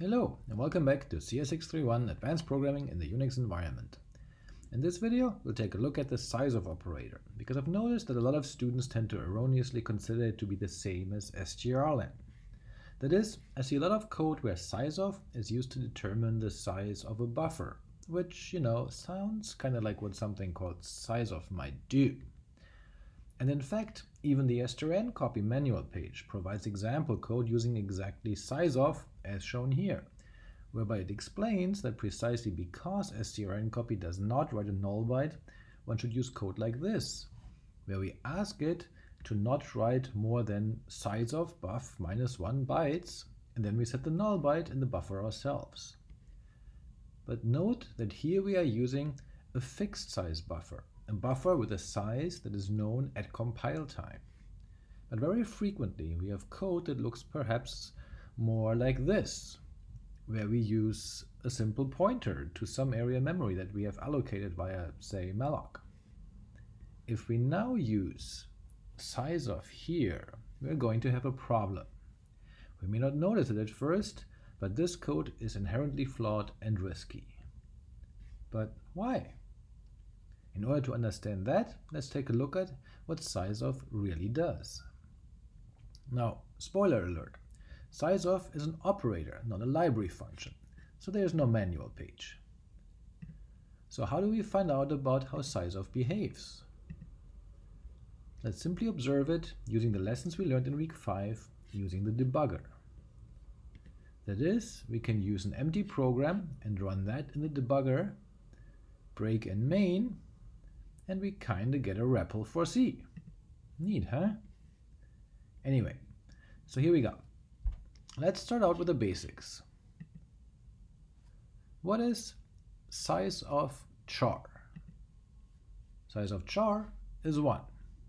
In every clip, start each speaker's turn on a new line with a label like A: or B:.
A: Hello, and welcome back to CS631 Advanced Programming in the Unix Environment. In this video, we'll take a look at the sizeof operator, because I've noticed that a lot of students tend to erroneously consider it to be the same as strlen. That is, I see a lot of code where sizeof is used to determine the size of a buffer, which, you know, sounds kind of like what something called sizeof might do. And in fact, even the strncpy manual page provides example code using exactly sizeof as shown here, whereby it explains that precisely because strncpy does not write a null byte, one should use code like this, where we ask it to not write more than size of buff minus 1 bytes, and then we set the null byte in the buffer ourselves. But note that here we are using a fixed size buffer, a buffer with a size that is known at compile time. But very frequently we have code that looks perhaps more like this, where we use a simple pointer to some area memory that we have allocated via, say, malloc. If we now use sizeof here, we're going to have a problem. We may not notice it at first, but this code is inherently flawed and risky. But why? In order to understand that, let's take a look at what sizeof really does. Now, spoiler alert, sizeof is an operator, not a library function, so there is no manual page. So how do we find out about how sizeof behaves? Let's simply observe it using the lessons we learned in week 5 using the debugger. That is, we can use an empty program and run that in the debugger, break in main, and we kinda get a REPL for C. Neat, huh? Anyway, so here we go. Let's start out with the basics. What is size of char? Size of char is 1.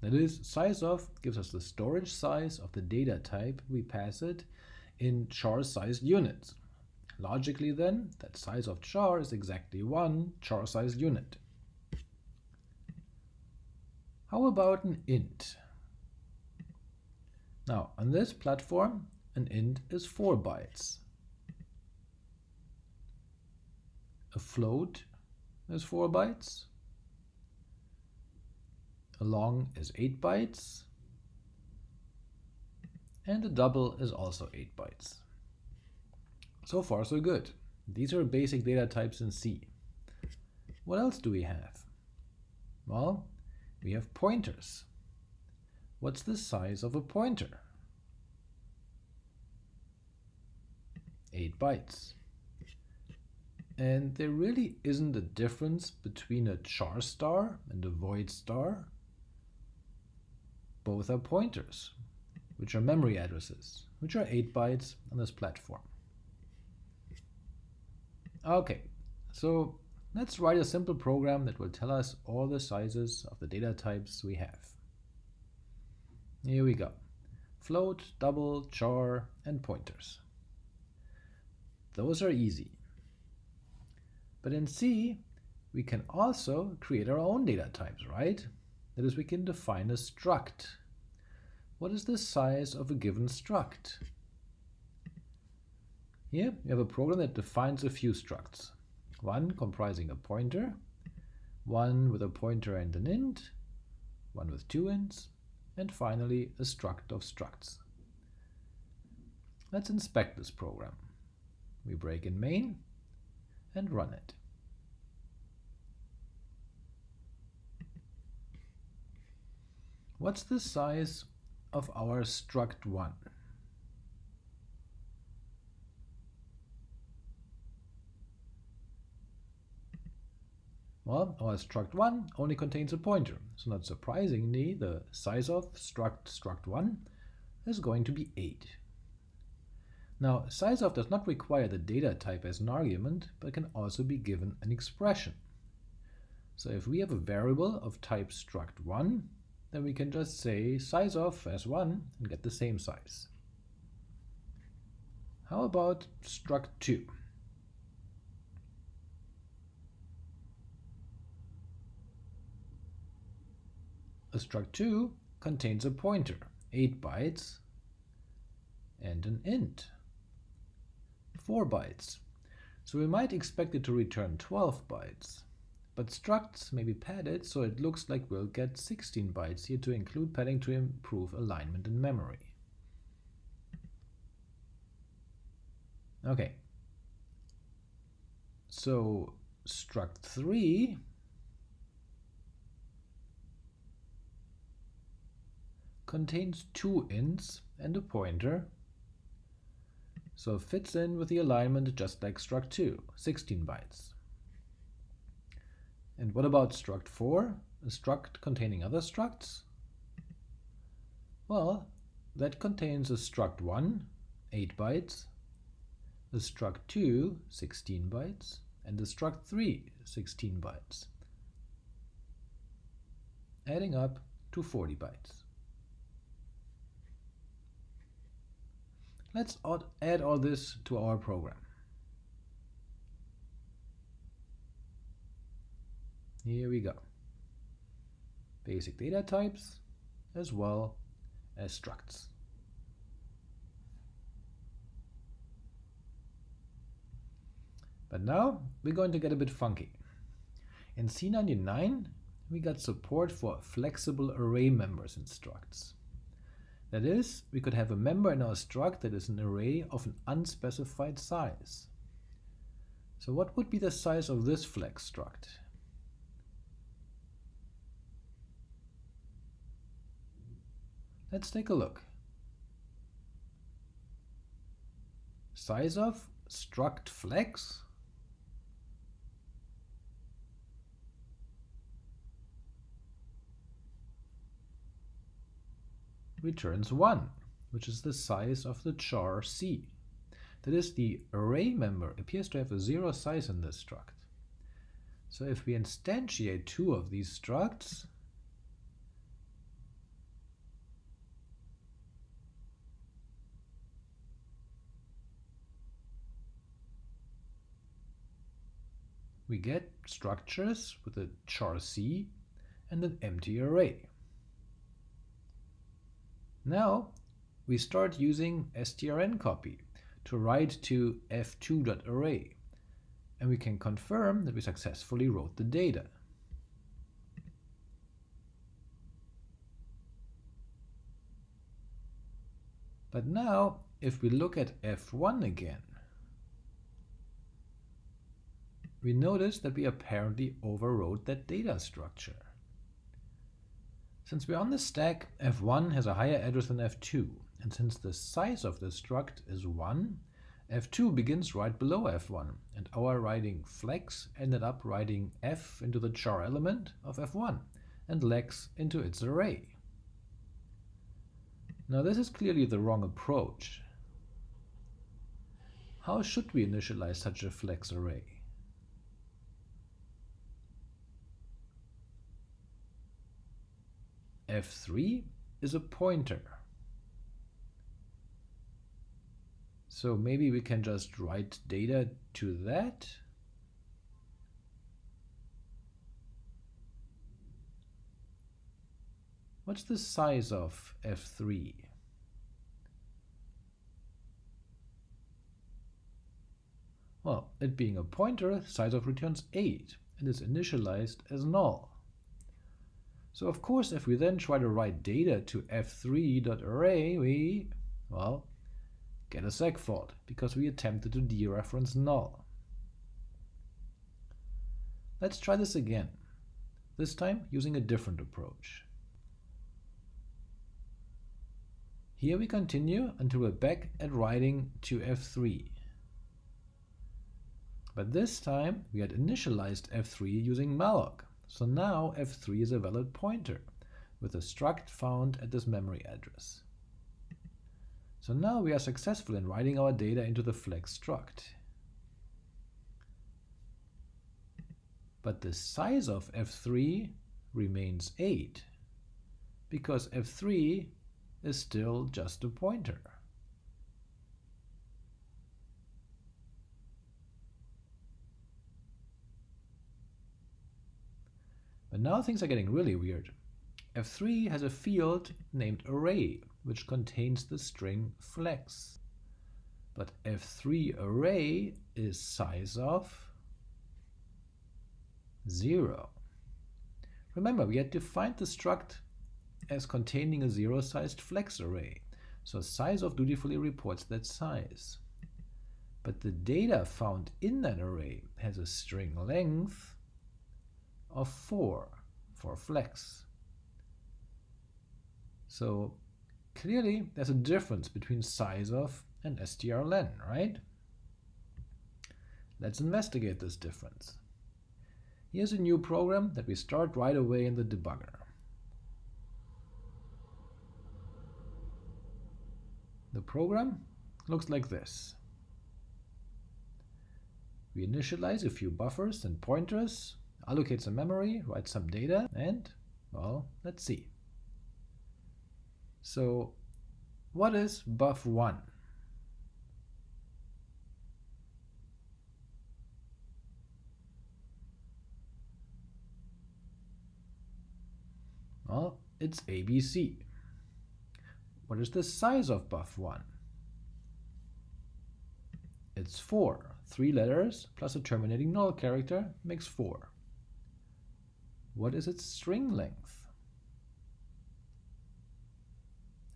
A: That is, size of gives us the storage size of the data type we pass it in char-sized units. Logically then, that size of char is exactly one char-sized unit. How about an int? Now, on this platform, an int is 4 bytes. A float is 4 bytes. A long is 8 bytes. And a double is also 8 bytes. So far, so good. These are basic data types in C. What else do we have? Well, we have pointers. What's the size of a pointer? 8 bytes. And there really isn't a difference between a char star and a void star. Both are pointers, which are memory addresses, which are 8 bytes on this platform. Okay, so Let's write a simple program that will tell us all the sizes of the data types we have. Here we go. Float, double, char, and pointers. Those are easy. But in C, we can also create our own data types, right? That is, we can define a struct. What is the size of a given struct? Here, we have a program that defines a few structs one comprising a pointer, one with a pointer and an int, one with two ints, and finally a struct of structs. Let's inspect this program. We break in main and run it. What's the size of our struct1? Well, our struct1 only contains a pointer, so not surprisingly, the sizeof struct struct1 is going to be 8. Now, sizeof does not require the data type as an argument, but can also be given an expression. So if we have a variable of type struct1, then we can just say sizeof as 1 and get the same size. How about struct2? A struct2 contains a pointer, 8 bytes, and an int, 4 bytes, so we might expect it to return 12 bytes. But structs may be padded, so it looks like we'll get 16 bytes here to include padding to improve alignment in memory. Okay. So struct 3 contains two ints and a pointer, so it fits in with the alignment just like struct 2, 16 bytes. And what about struct 4, a struct containing other structs? Well, that contains a struct 1, 8 bytes, a struct 2, 16 bytes, and a struct 3, 16 bytes, adding up to 40 bytes. Let's add all this to our program. Here we go. Basic data types as well as structs. But now we're going to get a bit funky. In C99, we got support for flexible array members in structs. That is, we could have a member in our struct that is an array of an unspecified size. So what would be the size of this flex struct? Let's take a look. Size of struct flex returns 1, which is the size of the char C. That is, the array member appears to have a zero size in this struct. So if we instantiate two of these structs, we get structures with a char C and an empty array. Now we start using strncpy to write to f2.array, and we can confirm that we successfully wrote the data. But now, if we look at f1 again, we notice that we apparently overwrote that data structure. Since we're on the stack, f1 has a higher address than f2, and since the size of the struct is 1, f2 begins right below f1, and our writing flex ended up writing f into the char element of f1, and lex into its array. Now this is clearly the wrong approach. How should we initialize such a flex array? F3 is a pointer. So maybe we can just write data to that. What's the size of f3? Well, it being a pointer, size of returns 8 and is initialized as null. So of course, if we then try to write data to f3.array, we, well, get a segfault, because we attempted to dereference null. Let's try this again, this time using a different approach. Here we continue until we're back at writing to f3. But this time we had initialized f3 using malloc. So now f3 is a valid pointer with a struct found at this memory address. So now we are successful in writing our data into the flex struct. But the size of f3 remains 8 because f3 is still just a pointer. But now things are getting really weird. F3 has a field named array, which contains the string flex. but f3 array is size of 0. Remember, we had defined the struct as containing a zero-sized flex array, so size of dutifully reports that size. But the data found in that array has a string length of 4 for flex. So clearly there's a difference between size of and strlen, right? Let's investigate this difference. Here's a new program that we start right away in the debugger. The program looks like this. We initialize a few buffers and pointers, allocate some memory, write some data, and, well, let's see. So what is buff1? Well, it's ABC. What is the size of buff1? It's 4. Three letters plus a terminating null character makes 4. What is its string length?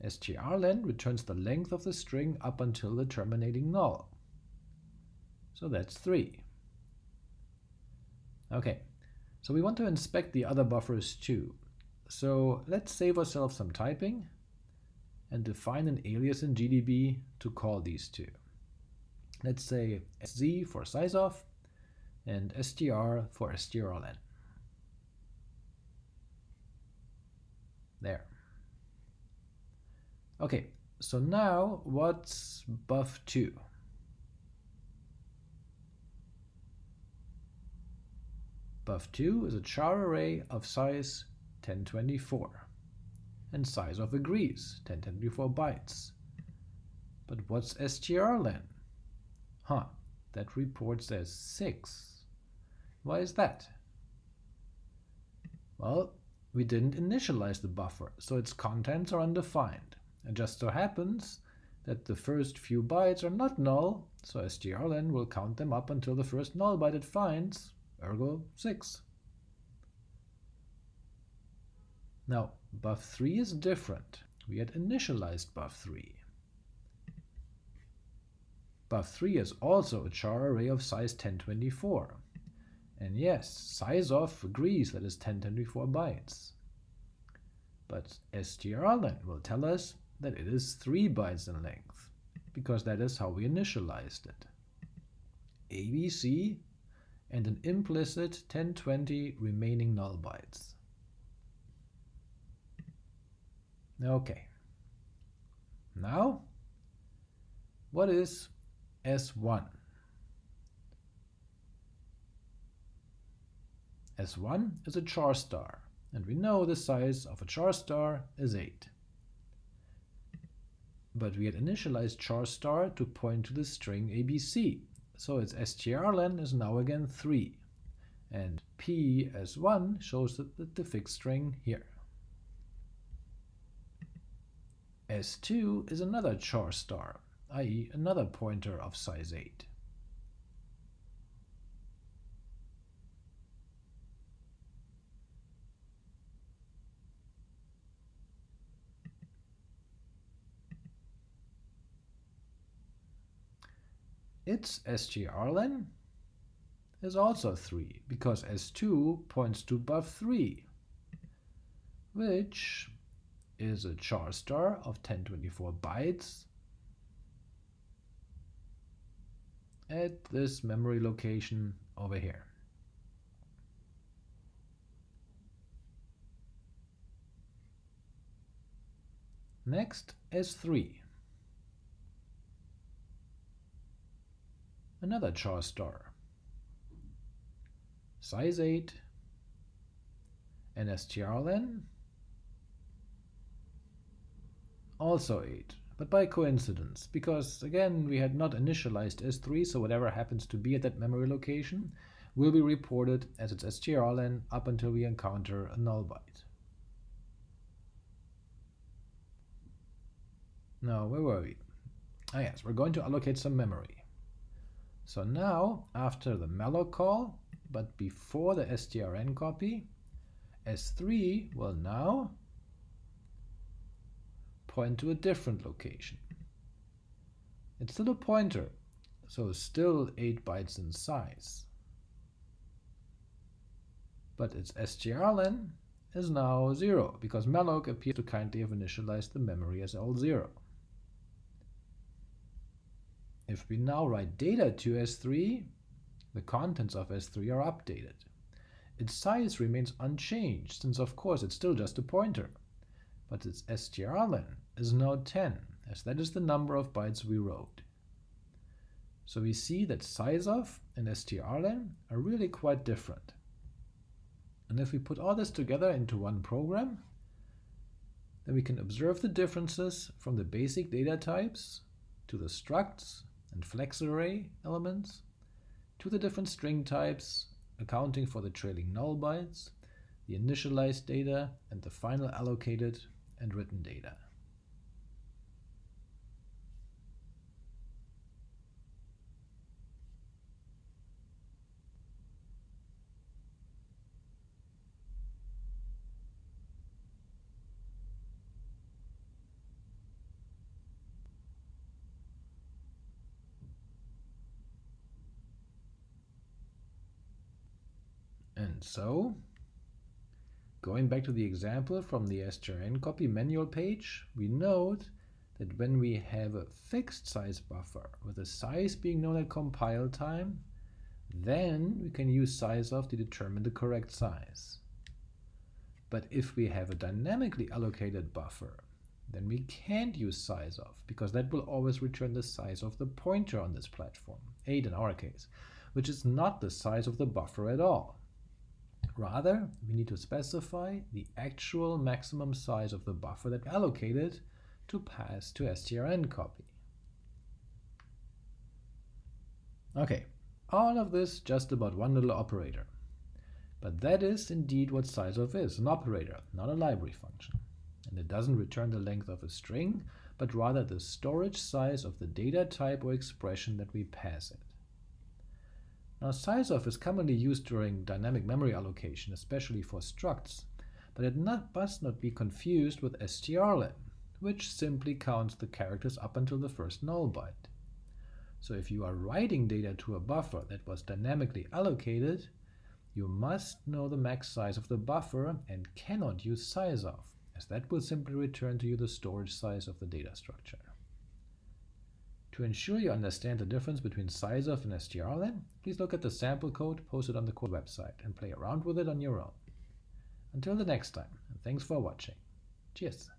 A: strlen returns the length of the string up until the terminating null. So that's 3. Okay, so we want to inspect the other buffers too. So let's save ourselves some typing and define an alias in GDB to call these two. Let's say sz for size of and str for strlen. There. Okay, so now what's buff2? Buff2 is a char array of size 1024 and size of agrees 1024 bytes. But what's strlen? Huh, that report says 6. Why is that? Well, we didn't initialize the buffer, so its contents are undefined. It just so happens that the first few bytes are not null, so strlen will count them up until the first null byte it finds, ergo 6. Now, buff3 is different. We had initialized buff3. Buff3 is also a char array of size 1024. And yes, size of agrees that is 1024 bytes. But strlen will tell us that it is 3 bytes in length, because that is how we initialized it. ABC and an implicit 1020 remaining null bytes. Okay. Now, what is S1? S1 is a char star, and we know the size of a char star is 8 but we had initialized char star to point to the string abc, so its strlen is now again 3, and p as 1 shows the, the, the fixed string here. S2 is another char star, i.e. another pointer of size 8. Its strlen is also 3, because S2 points to buff3, which is a char star of 1024 bytes at this memory location over here. Next, S3. Another char star. Size 8, and strlen, also 8, but by coincidence, because again we had not initialized S3, so whatever happens to be at that memory location will be reported as its strlen up until we encounter a null byte. Now, where were we? Ah yes, we're going to allocate some memory. So now, after the malloc call, but before the strncpy, S3 will now point to a different location. It's still a pointer, so still 8 bytes in size. But its strlen is now 0, because malloc appears to kindly have initialized the memory as L0. If we now write data to S3, the contents of S3 are updated. Its size remains unchanged, since of course it's still just a pointer, but its strlen is now 10, as that is the number of bytes we wrote. So we see that sizeof and strlen are really quite different. And if we put all this together into one program, then we can observe the differences from the basic data types to the structs and flex array elements to the different string types accounting for the trailing null bytes, the initialized data, and the final allocated and written data. And so, going back to the example from the strncpy manual page, we note that when we have a fixed size buffer with the size being known at compile time, then we can use sizeof to determine the correct size. But if we have a dynamically allocated buffer, then we can't use sizeof, because that will always return the size of the pointer on this platform, 8 in our case, which is not the size of the buffer at all. Rather, we need to specify the actual maximum size of the buffer that we allocated to pass to strncpy. Okay, all of this just about one little operator. But that is indeed what sizeof is, an operator, not a library function. And it doesn't return the length of a string, but rather the storage size of the data type or expression that we pass it. Now sizeof is commonly used during dynamic memory allocation, especially for structs, but it not, must not be confused with strlen, which simply counts the characters up until the first null byte. So if you are writing data to a buffer that was dynamically allocated, you must know the max size of the buffer and cannot use sizeof, as that will simply return to you the storage size of the data structure. To ensure you understand the difference between sizeof and strlen, please look at the sample code posted on the core website and play around with it on your own. Until the next time, and thanks for watching. Cheers!